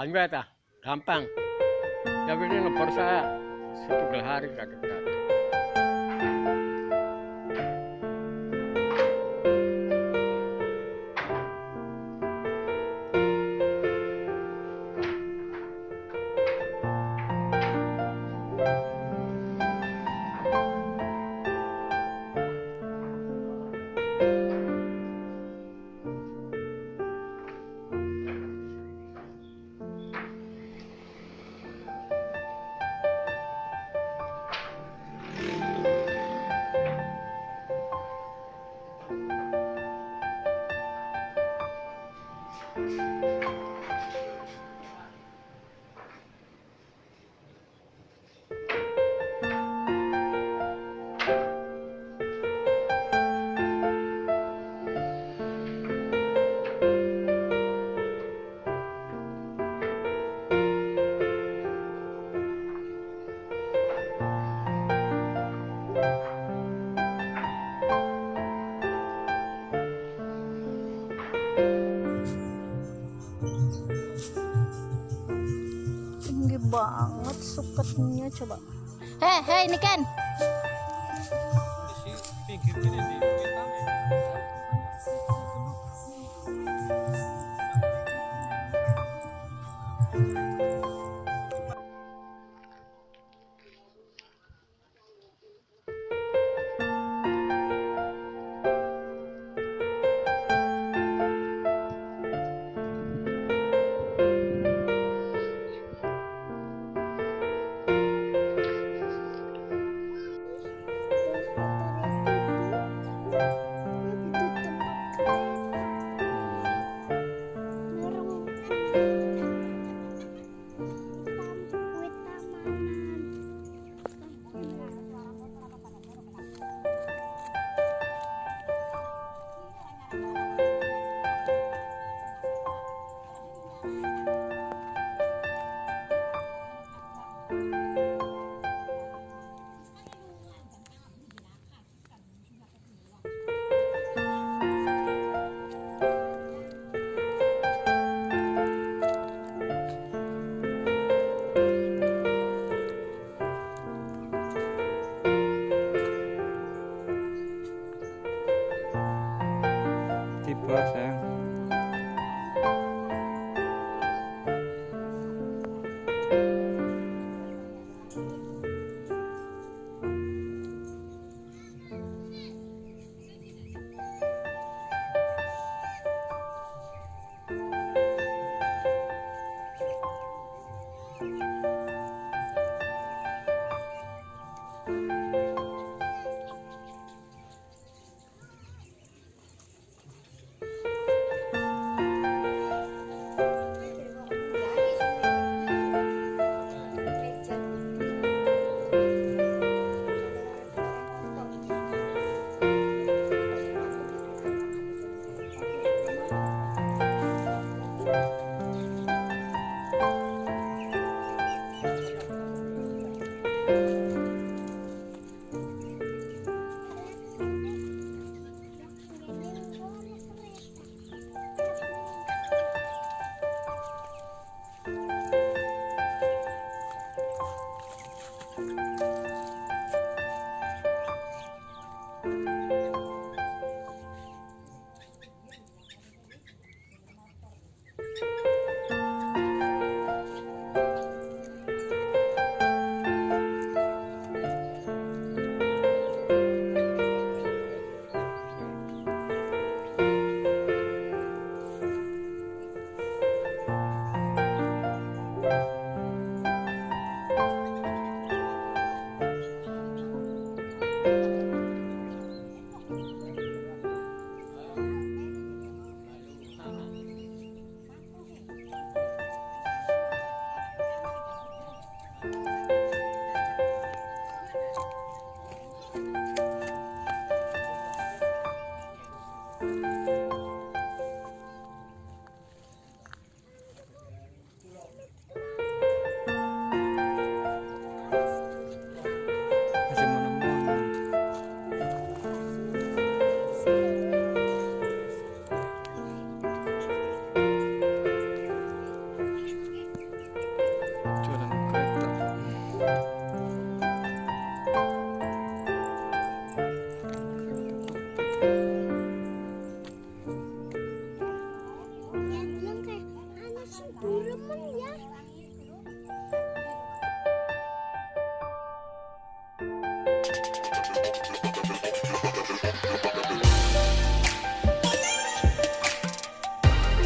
banyak ya gampang. Tapi ini ngebor saya satu hari kaget kaget coba. Hei hei ini Ken